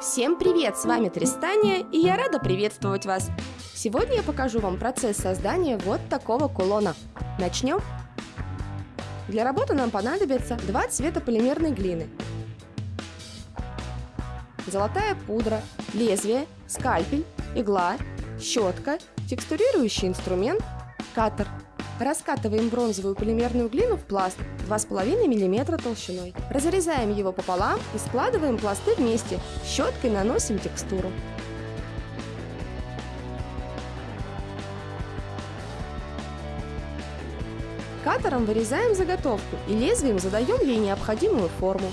Всем привет! С вами Тристания, и я рада приветствовать вас! Сегодня я покажу вам процесс создания вот такого кулона. Начнем? Для работы нам понадобится два цвета полимерной глины, золотая пудра, лезвие, скальпель, игла, щетка, текстурирующий инструмент, катер. Раскатываем бронзовую полимерную глину в пласт 2,5 мм толщиной. Разрезаем его пополам и складываем пласты вместе. Щеткой наносим текстуру. Катером вырезаем заготовку и лезвием задаем ей необходимую форму.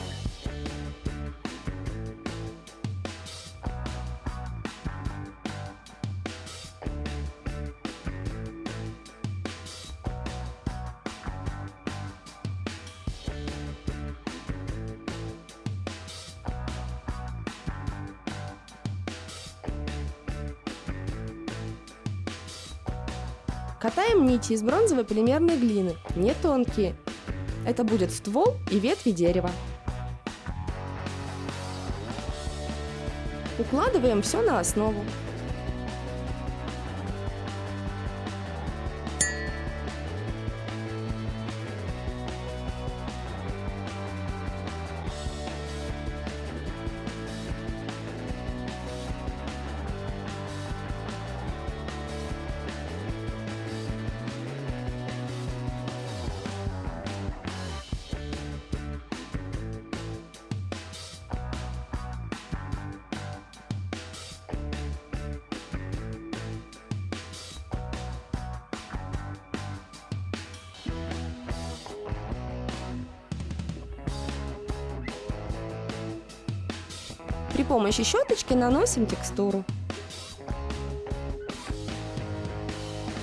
Катаем нити из бронзовой полимерной глины, не тонкие. Это будет ствол и ветви дерева. Укладываем все на основу. При помощи щеточки наносим текстуру.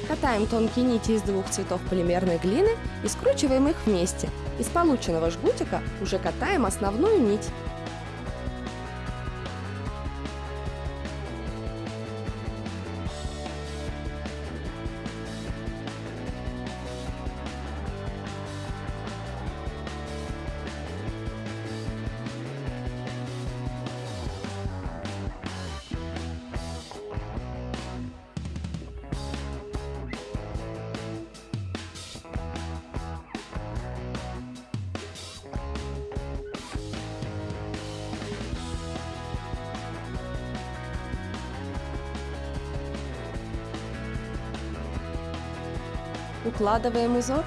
Катаем тонкие нити из двух цветов полимерной глины и скручиваем их вместе. Из полученного жгутика уже катаем основную нить. Укладываем узор.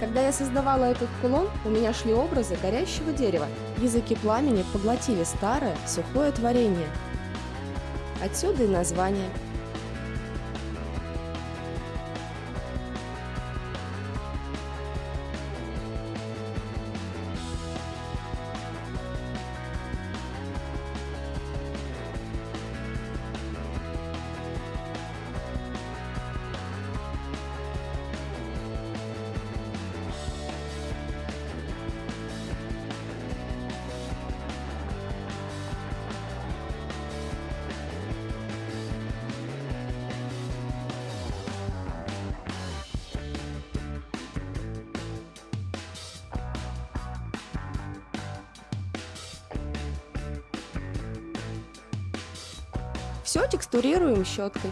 Когда я создавала этот кулон, у меня шли образы горящего дерева. Языки пламени поглотили старое, сухое творение. Отсюда и название – Все текстурируем щеткой.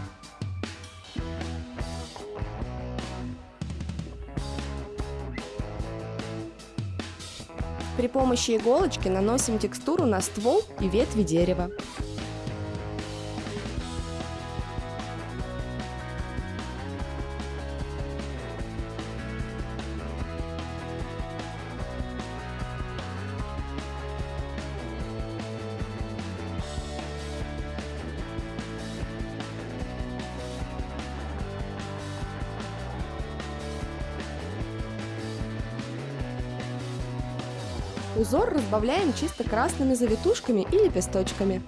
При помощи иголочки наносим текстуру на ствол и ветви дерева. Узор разбавляем чисто красными завитушками и лепесточками.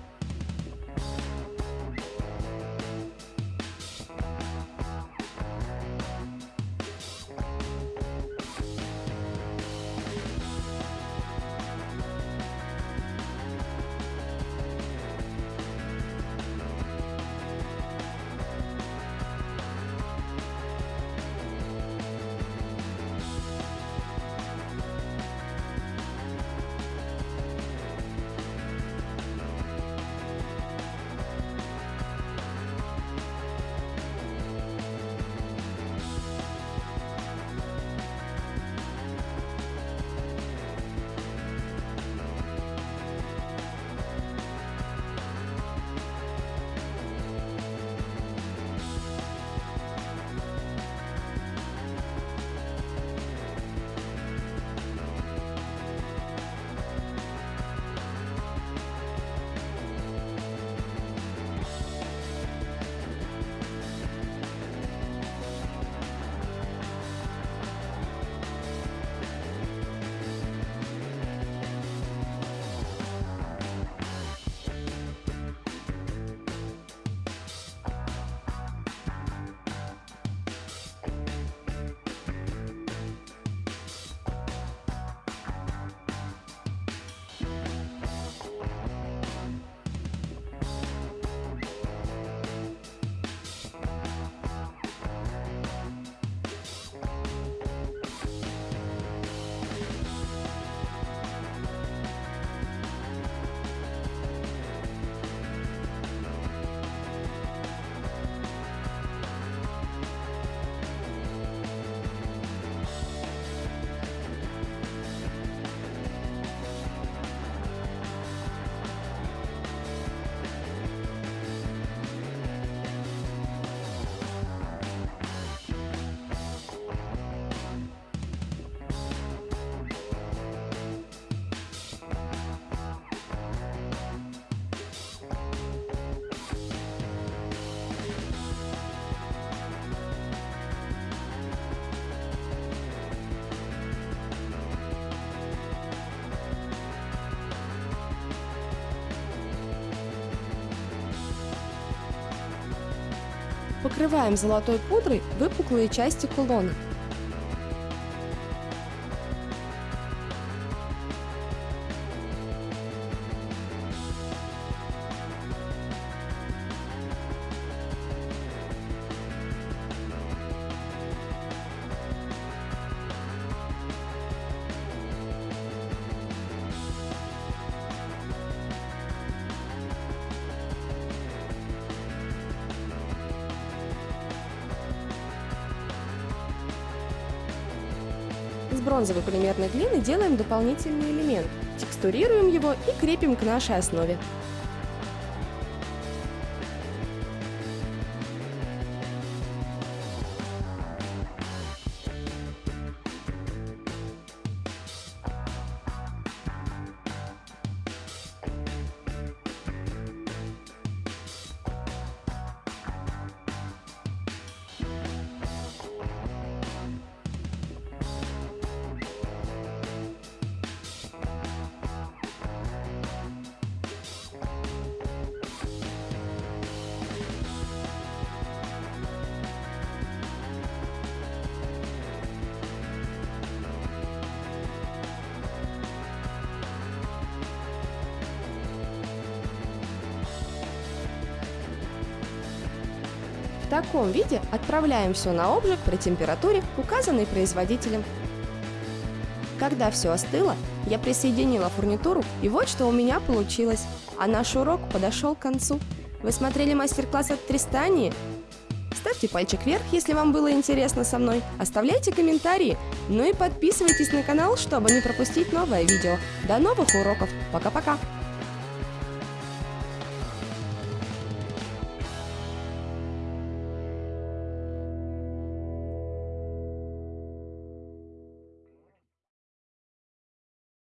Покрываем золотой пудрой выпуклые части кулона. Бронзовой полимерной глины делаем дополнительный элемент, текстурируем его и крепим к нашей основе. Таком виде отправляем все на обжиг при температуре, указанной производителем. Когда все остыло, я присоединила фурнитуру, и вот что у меня получилось. А наш урок подошел к концу. Вы смотрели мастер-класс от Тристании? Ставьте пальчик вверх, если вам было интересно со мной. Оставляйте комментарии. Ну и подписывайтесь на канал, чтобы не пропустить новое видео. До новых уроков. Пока-пока.